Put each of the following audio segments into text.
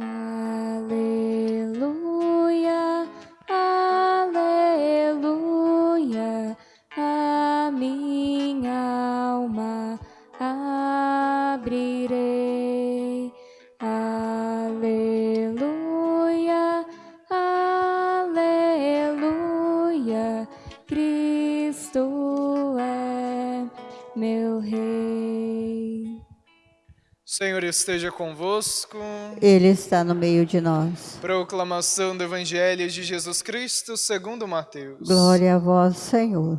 Uh, Senhor esteja convosco. Ele está no meio de nós. Proclamação do Evangelho de Jesus Cristo segundo Mateus. Glória a vós, Senhor.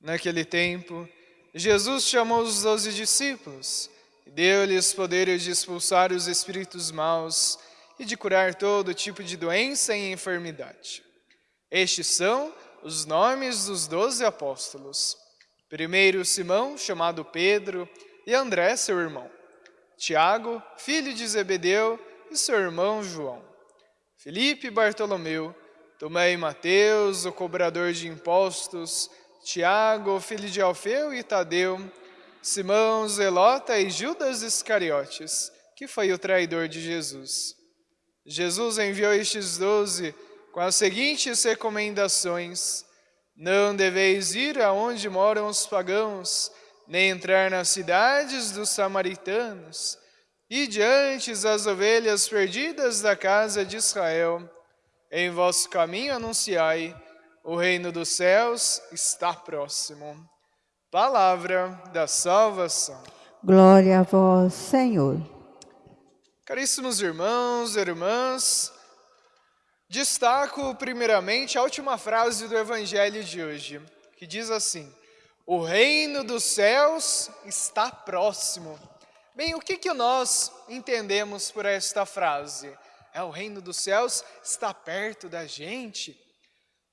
Naquele tempo, Jesus chamou os doze discípulos e deu-lhes poder de expulsar os espíritos maus e de curar todo tipo de doença e enfermidade. Estes são os nomes dos doze apóstolos. Primeiro Simão, chamado Pedro, e André, seu irmão. Tiago, filho de Zebedeu, e seu irmão João. Felipe Bartolomeu, Tomé e Mateus, o cobrador de impostos, Tiago, filho de Alfeu e Tadeu, Simão, Zelota e Judas Iscariotes, que foi o traidor de Jesus. Jesus enviou estes doze com as seguintes recomendações: Não deveis ir aonde moram os pagãos, nem entrar nas cidades dos samaritanos, e diante as ovelhas perdidas da casa de Israel. Em vosso caminho anunciai, o reino dos céus está próximo. Palavra da salvação. Glória a vós, Senhor. Caríssimos irmãos e irmãs, destaco primeiramente a última frase do Evangelho de hoje, que diz assim: O reino dos céus está próximo. Bem, o que, que nós entendemos por esta frase? É o reino dos céus está perto da gente.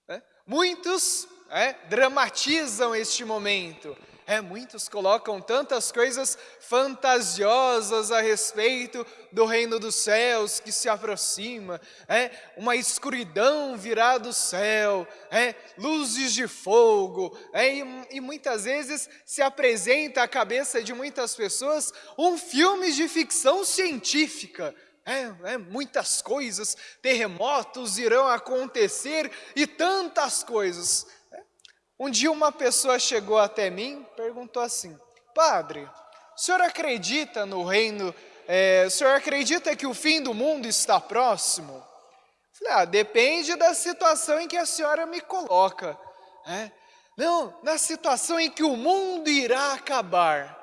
né? Muitos é, dramatizam este momento. É, muitos colocam tantas coisas fantasiosas a respeito do reino dos céus que se aproxima, é, uma escuridão virá do céu, é, luzes de fogo, é, e, e muitas vezes se apresenta à cabeça de muitas pessoas um filme de ficção científica, é, é, muitas coisas, terremotos irão acontecer e tantas coisas. Um dia uma pessoa chegou até mim e perguntou assim: Padre, o senhor acredita no reino? é, o senhor acredita que o fim do mundo está próximo? Eu Falei, ah, depende da situação em que a senhora me coloca. É, não, na situação em que o mundo irá acabar.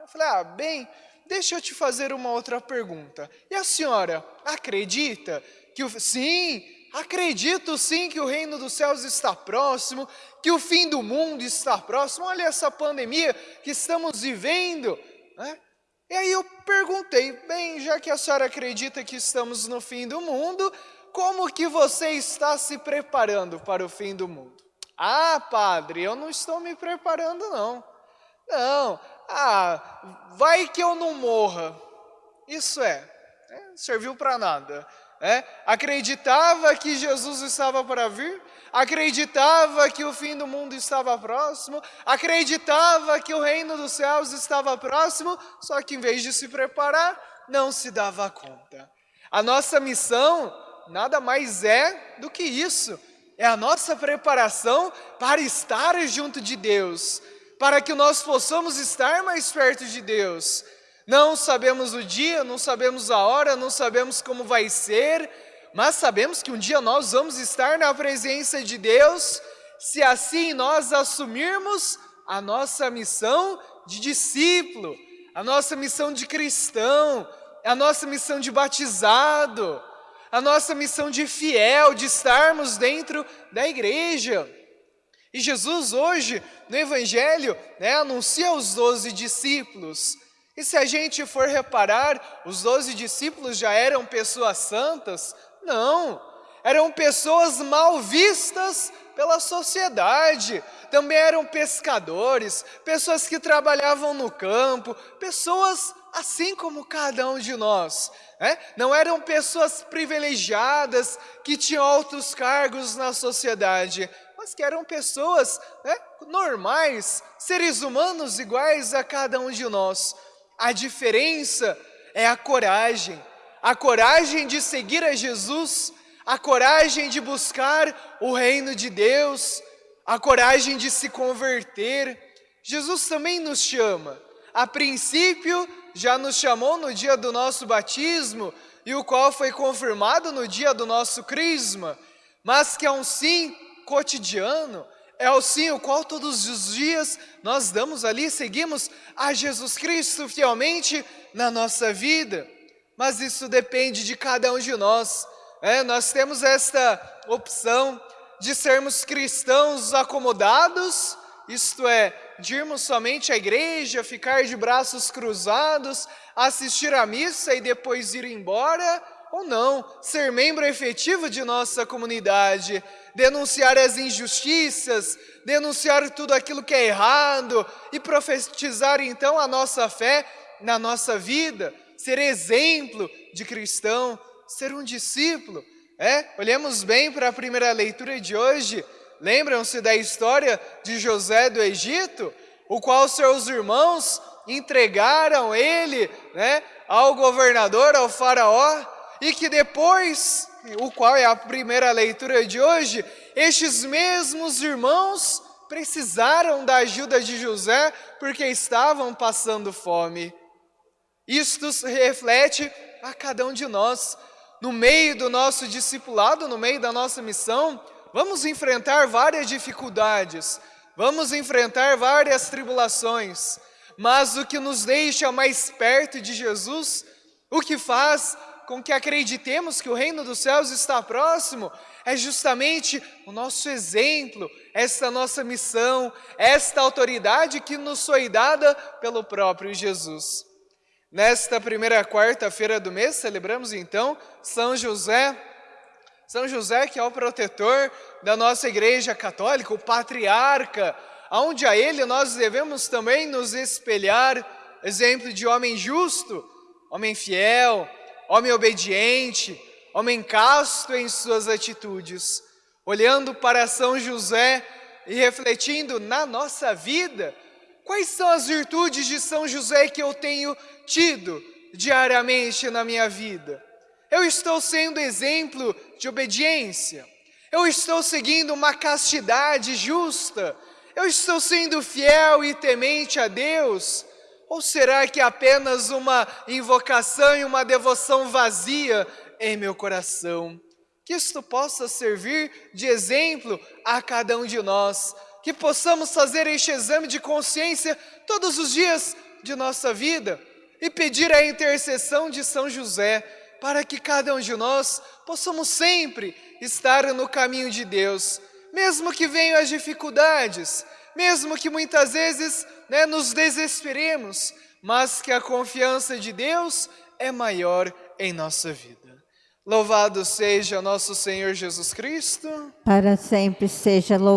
Eu falei, ah, bem, deixa eu te fazer uma outra pergunta. E a senhora acredita que o. Sim, acredito sim que o reino dos céus está próximo, que o fim do mundo está próximo. Olha essa pandemia que estamos vivendo. Né? E aí eu perguntei, bem, já que a senhora acredita que estamos no fim do mundo, como que você está se preparando para o fim do mundo? Ah, padre, eu não estou me preparando não. Não, ah, vai que eu não morra. Isso é, é serviu para nada. É, acreditava que Jesus estava para vir, acreditava que o fim do mundo estava próximo, acreditava que o reino dos céus estava próximo, só que em vez de se preparar, não se dava conta. A nossa missão nada mais é do que isso, é a nossa preparação para estar junto de Deus, para que nós possamos estar mais perto de Deus. Não sabemos o dia, não sabemos a hora, não sabemos como vai ser, mas sabemos que um dia nós vamos estar na presença de Deus, se assim nós assumirmos a nossa missão de discípulo, a nossa missão de cristão, a nossa missão de batizado, a nossa missão de fiel, de estarmos dentro da igreja. E Jesus hoje, no Evangelho, né, anuncia aos doze discípulos. E se a gente for reparar, os doze discípulos já eram pessoas santas? Não, eram pessoas mal vistas pela sociedade. Também eram pescadores, pessoas que trabalhavam no campo, pessoas assim como cada um de nós. Né? Não eram pessoas privilegiadas que tinham altos cargos na sociedade, mas que eram pessoas né, normais, seres humanos iguais a cada um de nós. A diferença é a coragem. A coragem de seguir a Jesus, a coragem de buscar o reino de Deus, a coragem de se converter. Jesus também nos chama. A princípio, já nos chamou no dia do nosso batismo, e o qual foi confirmado no dia do nosso crisma, mas que é um sim cotidiano, é o sim o qual todos os dias nós damos ali, seguimos a Jesus Cristo fielmente na nossa vida. Mas isso depende de cada um de nós. É, nós temos esta opção de sermos cristãos acomodados, isto é, de irmos somente à igreja, ficar de braços cruzados, assistir à missa e depois ir embora, ou não, ser membro efetivo de nossa comunidade, denunciar as injustiças, denunciar tudo aquilo que é errado e profetizar então a nossa fé na nossa vida, ser exemplo de cristão, ser um discípulo. É, olhemos bem para a primeira leitura de hoje. Lembram-se da história de José do Egito, o qual seus irmãos entregaram ele né, ao governador, ao faraó, e que depois, o qual é a primeira leitura de hoje, estes mesmos irmãos precisaram da ajuda de José porque estavam passando fome. Isto reflete a cada um de nós. No meio do nosso discipulado, no meio da nossa missão, vamos enfrentar várias dificuldades, vamos enfrentar várias tribulações, mas o que nos deixa mais perto de Jesus, o que faz com que acreditemos que o reino dos céus está próximo, é justamente o nosso exemplo, esta nossa missão, esta autoridade que nos foi dada pelo próprio Jesus. Nesta primeira quarta-feira do mês, celebramos então São José. São José, que é o protetor da nossa igreja católica, o patriarca, aonde a ele nós devemos também nos espelhar, exemplo de homem justo, homem fiel, homem obediente, homem casto em suas atitudes. Olhando para São José e refletindo na nossa vida, quais são as virtudes de São José que eu tenho tido diariamente na minha vida? Eu estou sendo exemplo de obediência. Eu estou seguindo uma castidade justa. Eu estou sendo fiel e temente a Deus. Ou será que é apenas uma invocação e uma devoção vazia em meu coração? Que isto possa servir de exemplo a cada um de nós. Que possamos fazer este exame de consciência todos os dias de nossa vida e pedir a intercessão de São José para que cada um de nós possamos sempre estar no caminho de Deus, mesmo que venham as dificuldades, mesmo que muitas vezes né, nos desesperemos, mas que a confiança de Deus é maior em nossa vida. Louvado seja nosso Senhor Jesus Cristo. Para sempre seja louvado.